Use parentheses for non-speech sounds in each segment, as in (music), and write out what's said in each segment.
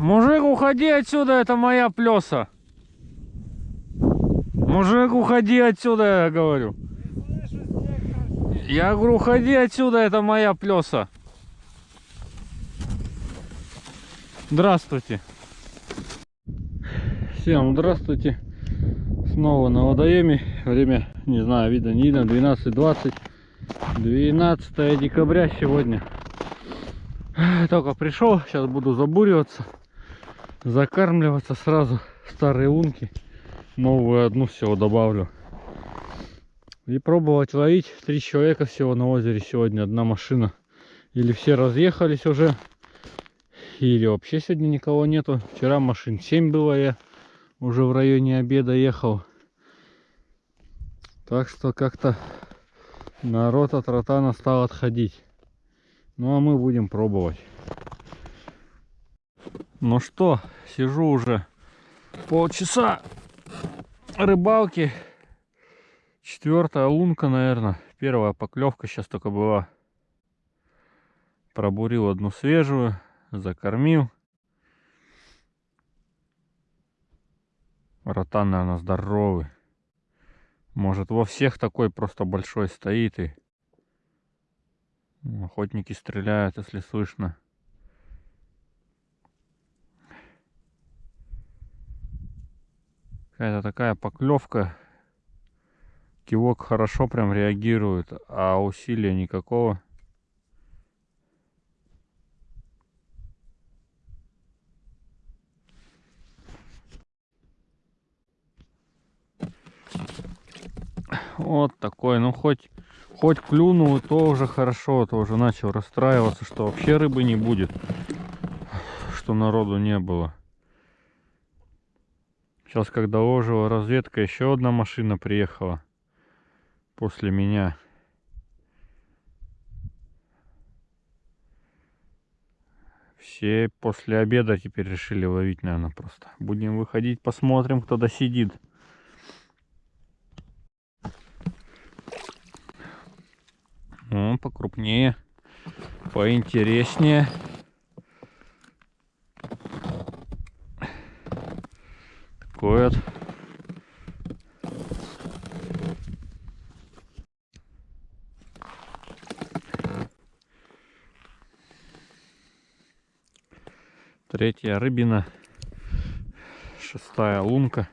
Мужик, уходи отсюда, это моя плеса. Мужик, уходи отсюда, я говорю. Я говорю, уходи отсюда, это моя плеса. Здравствуйте. Всем здравствуйте. Снова на водоеме. Время, не знаю, видно, не видно, 12.20. 12 декабря сегодня. Только пришел, сейчас буду забуриваться, закармливаться сразу старые лунки. Новую одну всего добавлю. И пробовать ловить. Три человека всего на озере сегодня, одна машина. Или все разъехались уже, или вообще сегодня никого нету. Вчера машин 7 было, я уже в районе обеда ехал. Так что как-то народ от ротана стал отходить. Ну а мы будем пробовать. Ну что, сижу уже полчаса рыбалки. Четвертая лунка, наверное. Первая поклевка сейчас только была. Пробурил одну свежую, закормил. Ротан, наверное, здоровый. Может, во всех такой просто большой стоит и охотники стреляют, если слышно. Какая-то такая поклевка. Кивок хорошо прям реагирует, а усилия никакого. Вот такой, ну хоть, хоть клюнул, то уже хорошо, то уже начал расстраиваться, что вообще рыбы не будет, что народу не было. Сейчас, когда ложила разведка, еще одна машина приехала после меня. Все после обеда теперь решили ловить, наверное, просто. Будем выходить, посмотрим, кто досидит. Он покрупнее, поинтереснее. Такой вот. Третья рыбина. Шестая лунка.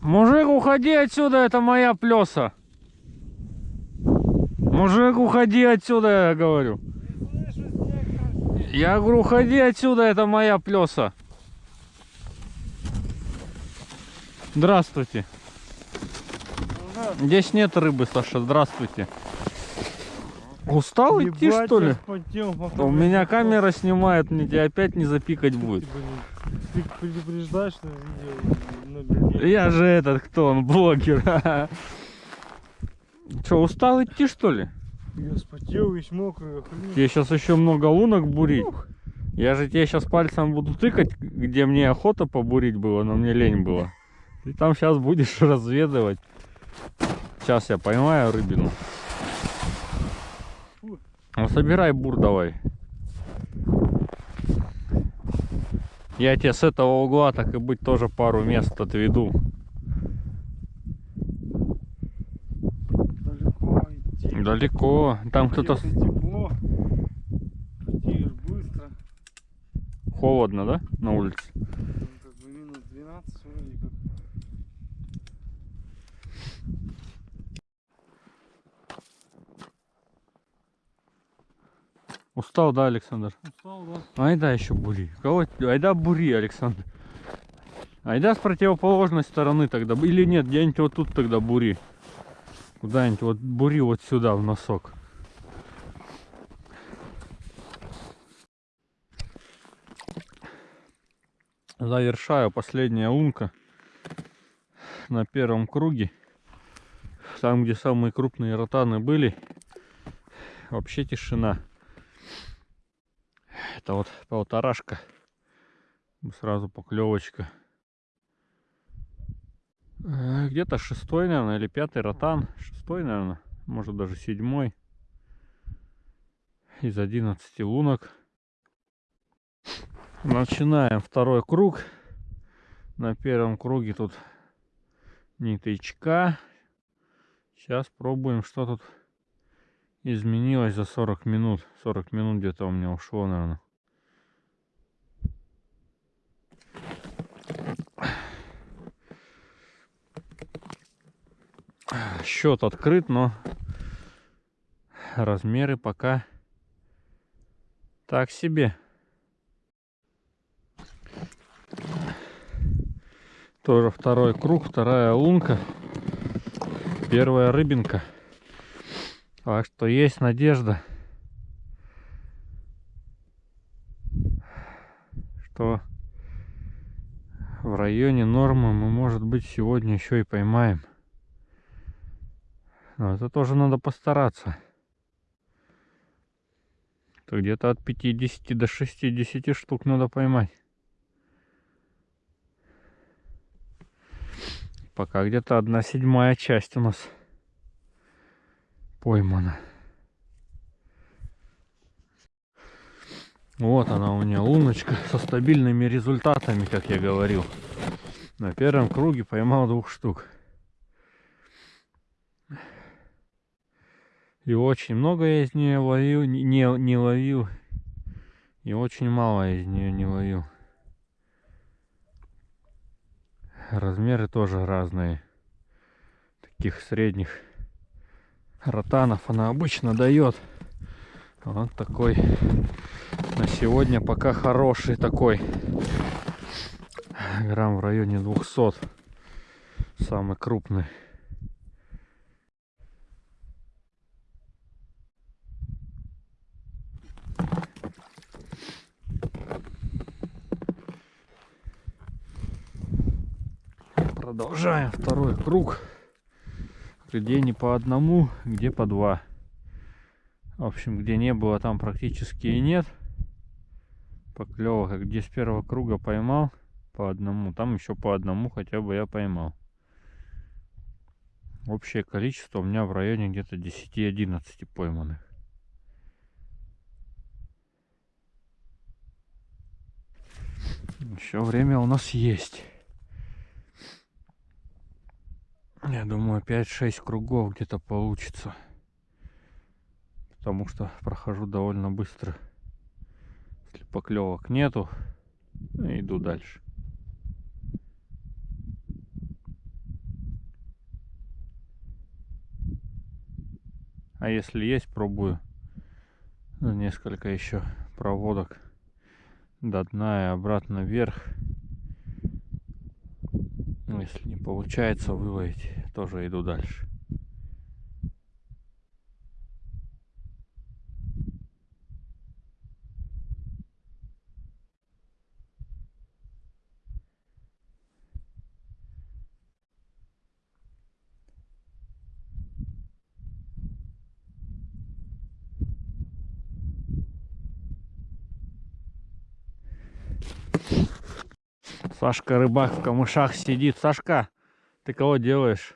Мужик, уходи отсюда, это моя плеса. Мужик, уходи отсюда, я говорю. Я говорю, уходи отсюда, это моя плеса. Здравствуйте. Здесь нет рыбы, Саша, здравствуйте. Устал идти, что ли? У меня камера снимает, мне тебя опять не запикать будет. Ты предупреждаешь на видео, Я же этот, кто он, блогер. (laughs) Че, устал идти, что ли? Я вспотел, весь мокрый, охренеть. Тебе сейчас еще много лунок бурить. Я же тебе сейчас пальцем буду тыкать, где мне охота побурить было, но мне лень было. Ты там сейчас будешь (laughs) разведывать. Сейчас я поймаю рыбину. Ну, собирай бур давай. Я тебе с этого угла, так и быть, тоже пару мест отведу. Далеко идти. Далеко. Там кто-то... Тепло, быстро. Холодно, да? На улице? Там как бы минус 12 вроде как. Устал, да, Александр? Устал, да? Айда еще бури. Кого? Айда бури, Александр. Айда с противоположной стороны тогда. Или нет, где-нибудь вот тут тогда бури. Куда-нибудь вот бури вот сюда, в носок. Завершаю последняя лунка на первом круге. Там, где самые крупные ротаны были, вообще тишина. Это вот полторашка. Сразу поклевочка. Э, Где-то шестой, наверное, или пятый ротан. Шестой, наверное. Может даже седьмой. Из 11 лунок. Начинаем второй круг. На первом круге тут ниточка. Сейчас пробуем, что тут изменилось за 40 минут. 40 минут где-то у меня ушло, наверное. Счет открыт, но размеры пока так себе. Тоже второй круг, вторая лунка, первая рыбинка. Так что есть надежда, что в районе нормы мы, может быть, сегодня еще и поймаем. Но это тоже надо постараться. То где-то от 50 до 60 штук надо поймать. Пока где-то одна седьмая часть у нас поймана. Вот она у меня луночка со стабильными результатами, как я говорил. На первом круге поймал двух штук. И очень много я из нее ловил, не, не ловил. И очень мало я из нее не ловил. Размеры тоже разные. Таких средних ротанов она обычно дает. Вот такой на сегодня пока хороший такой. Грамм в районе 200. Самый крупный. Продолжаем второй круг. Где не по одному, где по два. В общем, где не было, там практически и нет поклевок. А где с первого круга поймал по одному, там еще по одному хотя бы я поймал. Общее количество у меня в районе где-то 10-11 пойманных. Еще время у нас есть. Я думаю, 5-6 кругов где-то получится. Потому что прохожу довольно быстро. Если поклевок нету, иду дальше. А если есть, пробую несколько еще проводок до дна и обратно вверх. Получается выловить, тоже иду дальше. Сашка рыбак в камышах сидит. Сашка, ты кого делаешь?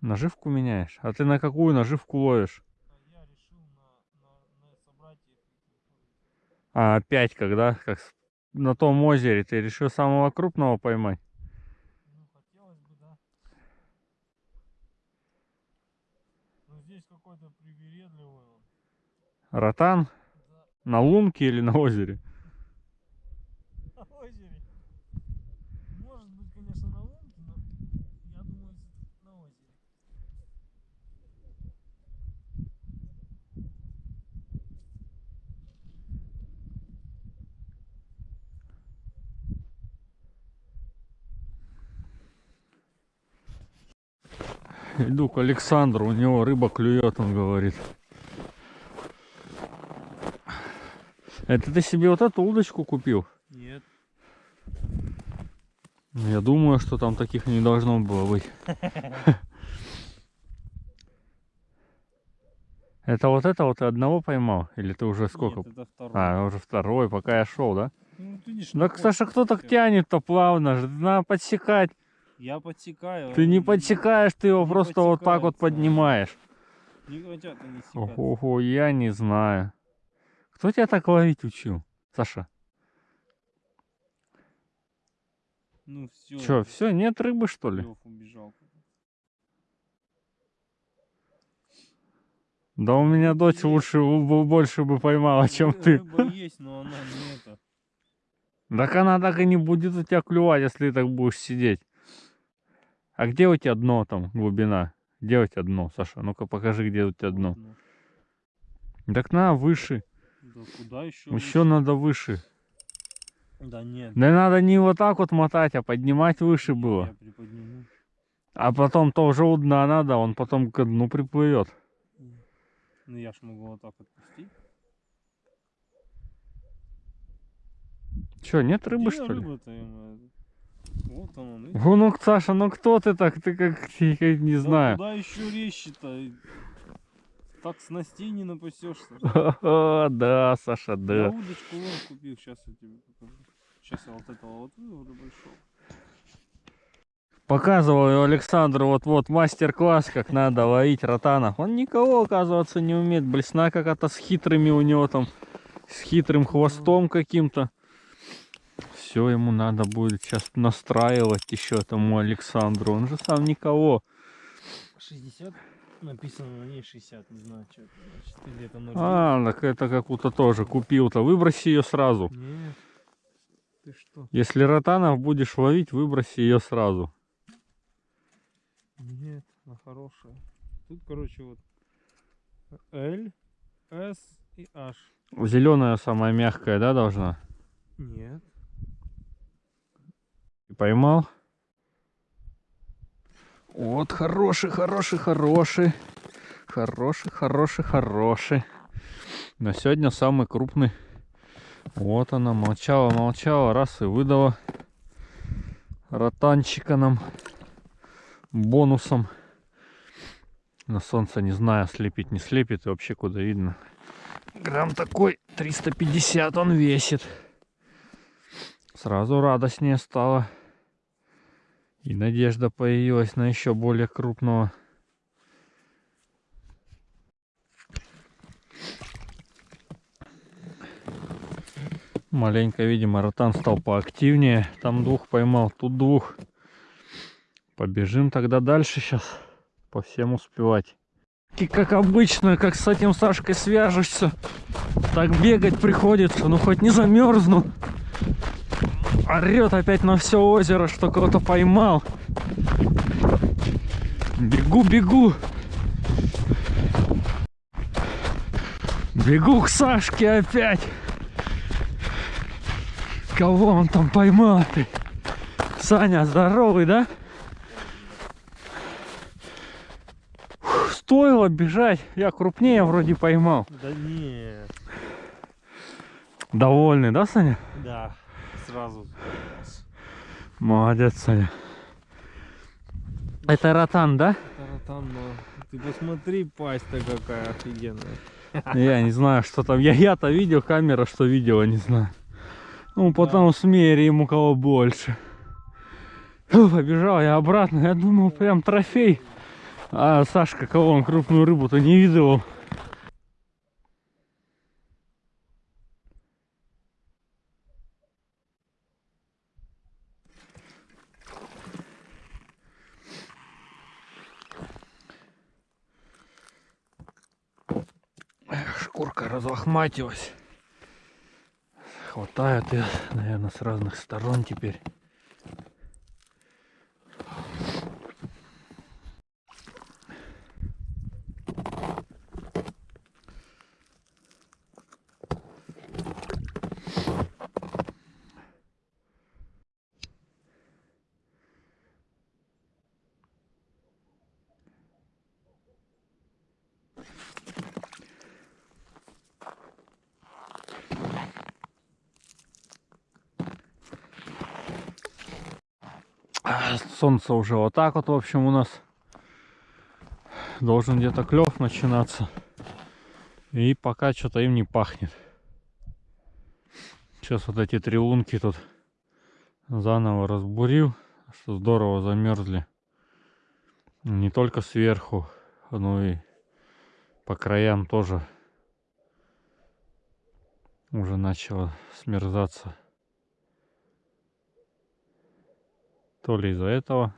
Наживку меняешь? А ты на какую наживку ловишь? А опять когда? Как на том озере ты решил самого крупного поймать? Ну, хотелось бы, да. Но здесь какой-то привередливый. Ротан? Да, На лунке или на озере? на озере. Может быть, конечно, на лунке, но я думаю, всё-таки на озере. Иду к Александру, у него рыба клюет, он говорит. Это ты себе вот эту удочку купил? Нет. Ну, Я думаю, что там таких не должно было быть. (laughs) Это вот это вот ты одного поймал? Или ты уже сколько? Нет. А, уже второй, пока я шел, да? Ну, вот видишь, Да, находишь Саша, кто так тянет-то плавно? Надо подсекать. Я подсекаю. Ты не подсекаешь, ты его не просто вот так вот поднимаешь. Не хотят они секать. Ого, я не знаю. Кто тебя так ловить учил? Саша, Ну все. что, все, нет рыбы что ли? убежал. Да у меня Ну, дочь есть. лучше, больше бы поймала, чем Ры- ты. Рыба есть, но она не это. Так она так и не будет у тебя клювать, если ты так будешь сидеть. А где у тебя дно там, глубина? Где у тебя дно, Саша? Ну-ка покажи, где у тебя дно. Так на, выше. Да куда еще? Еще надо выше. Да нет. Да надо не вот так вот мотать, а поднимать выше я было. А потом тоже у дна надо, он потом к дну приплывет. Ну я ж могу вот так отпустить. Че, нет рыбы Где что ли? Вот он, он. видишь? О, ну Саша, ну кто ты так? Ты как, (laughs) я не Да знаю. Куда еще резче-то? Так снастей не напасешься. (laughs) Да, Саша, Я да. удочку вон купил, сейчас я тебе покажу. Сейчас я вот этого вот вывода большого. Показывал Александру вот-вот мастер-класс, как надо ловить ротанов. Он никого, оказывается, не умеет. Блесна какая-то с хитрыми у него там, с хитрым хвостом каким-то. Все ему надо будет сейчас настраивать еще этому Александру. Он же сам никого. 60 написано на ней 60, не знаю, что это значит. Или это 0,9? А, так это какую-то тоже купил-то. Выброси ее сразу. Нет. Ты что? Если ротанов будешь ловить, выброси ее сразу. Нет, она хорошая. Тут, короче, вот L, S и H. Зеленая самая мягкая, да, должна? Нет. Поймал. Вот хороший, хороший, хороший. Хороший, хороший, хороший. На сегодня самый крупный. Вот она, молчала, молчала, раз и выдала. Ротанчика нам бонусом. На солнце не знаю, слепит, не слепит, и вообще куда видно. Грамм такой, 350 он весит. Сразу радостнее стало. И надежда появилась на еще более крупного. Маленько, видимо, ротан стал поактивнее. Там двух поймал, тут двух. Побежим тогда дальше сейчас. По всем успевать. И как обычно, как с этим Сашкой свяжешься, так бегать приходится, ну хоть не замерзну. Орет опять на все озеро, что кого-то поймал. Бегу, бегу. Бегу к Сашке опять. Кого он там поймал? Саня, здоровый, да? Фух, Стоило бежать. Я крупнее вроде поймал. Да нет. Довольный, да, Саня? Да, сразу. Молодец, Саня. Это ротан, да? Таратан, но ты посмотри, пасть-то какая офигенная. Я не знаю, что там. Я, я-то видел, камера что видела, не знаю. Ну, потом смерим, у кого больше. Фу, Побежал я обратно. Я думал, прям трофей. А Сашка, кого он крупную рыбу-то не видел. Эх, шкурка разлохматилась. Хватает ее, наверное, с разных сторон теперь. Солнце уже вот так вот, в общем, у нас должен где-то клев начинаться. И пока что-то им не пахнет. Сейчас вот эти три лунки тут заново разбурил, что здорово замерзли. Не только сверху, но и по краям тоже уже начало смерзаться. То ли из-за этого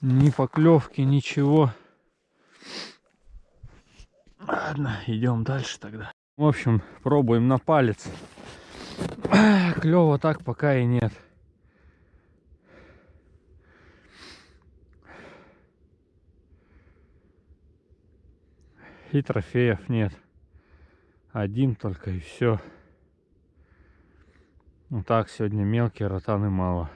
ни поклевки, ничего. Ладно, идем дальше тогда. В общем, пробуем на палец. Клево так пока и нет. И трофеев нет. Один только и все. Ну так, сегодня мелкие ротаны мало.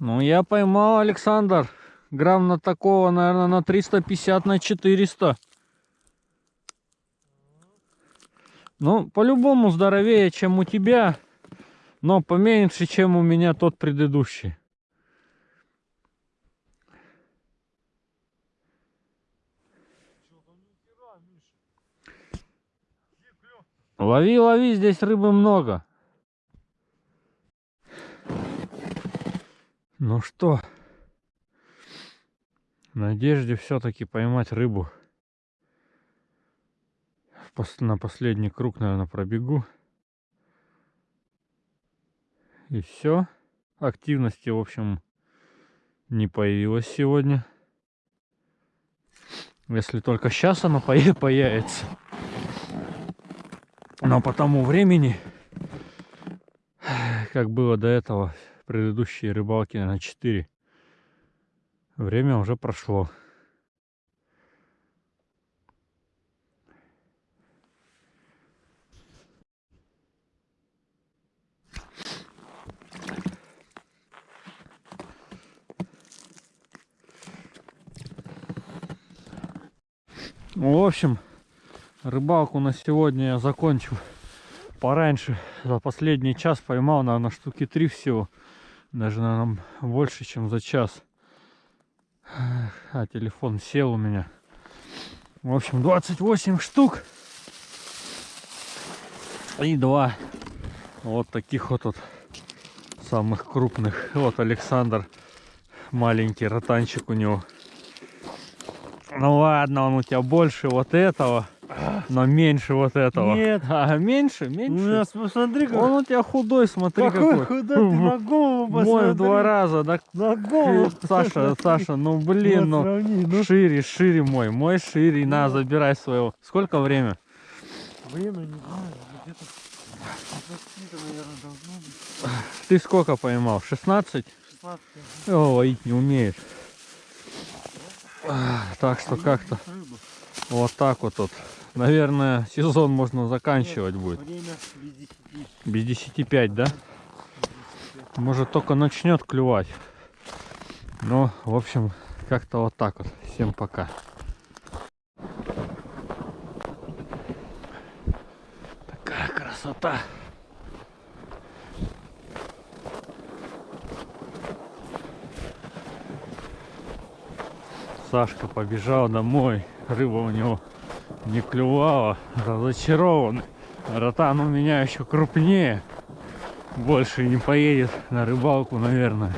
Ну, я поймал, Александр. Грамм на такого, наверное, на 350, на 400. Ну, по-любому здоровее, чем у тебя. Но поменьше, чем у меня тот предыдущий. Лови, лови, здесь рыбы много. Ну что, в надежде все-таки поймать рыбу. На последний круг, наверное, пробегу. И все. Активности, в общем, не появилось сегодня. Если только сейчас пое- (laughs) появится. Но по тому времени, как было до этого, предыдущие рыбалки на 4, время уже прошло. В общем, рыбалку на сегодня я закончил пораньше. За последний час поймал, наверное, штуки три всего. Даже, наверное, больше, чем за час. А телефон сел у меня. В общем, 28 штук. И два вот таких вот, вот самых крупных. Вот Александр. Маленький ротанчик у него. Ну ладно, он у тебя больше вот этого, но меньше вот этого. Нет. А, меньше, У меньше. нас, посмотри, как... Он у тебя худой, смотри какой какой. худой, ты на голову посмотри. Мой в два раза, да? На голову. Саша, Саша, ну блин, Вот ну сравни, ну. шире, шире мой, мой шире, на, Ну. забирай своего. Сколько время? Время не знаю, где-то 20, наверное, должно быть. Ты сколько поймал? 16? 16. О, ловить не умеешь. Так что как-то вот так вот тут. Наверное, сезон можно заканчивать будет. Время без 10. Без 10 5, да? Может только начнет клювать. Ну, в общем, как-то вот так вот. Всем пока. Такая красота. Сашка побежал домой. Рыба у него не клювала. Разочарованный. Ротан у меня еще крупнее. Больше не поедет на рыбалку, наверное.